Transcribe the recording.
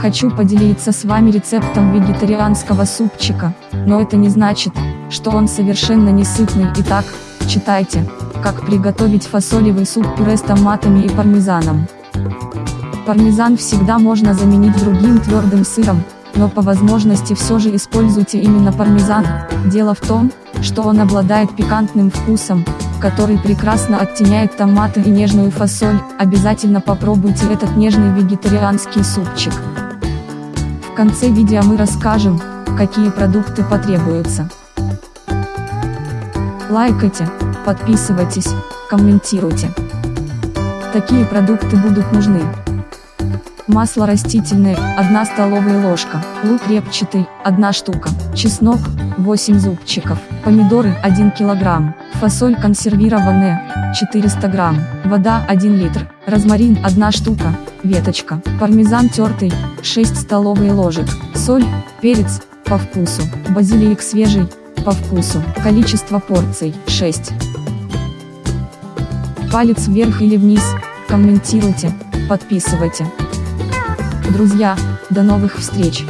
Хочу поделиться с вами рецептом вегетарианского супчика, но это не значит, что он совершенно не сытный. Итак, читайте, как приготовить фасолевый суп-пюре с томатами и пармезаном. Пармезан всегда можно заменить другим твердым сыром, но по возможности все же используйте именно пармезан. Дело в том, что он обладает пикантным вкусом, который прекрасно оттеняет томаты и нежную фасоль, обязательно попробуйте этот нежный вегетарианский супчик. Конце видео мы расскажем, какие продукты потребуются. Лайкайте, подписывайтесь, комментируйте. Такие продукты будут нужны. Масло растительное, 1 столовая ложка, лук репчатый, 1 штука, чеснок, 8 зубчиков, помидоры 1 килограмм, фасоль консервированная, 400 грамм, вода 1 литр, розмарин 1 штука, веточка, пармезан тертый, 6 столовые ложек, соль, перец, по вкусу, базилик свежий, по вкусу, количество порций, 6. Палец вверх или вниз, комментируйте, подписывайте. Друзья, до новых встреч!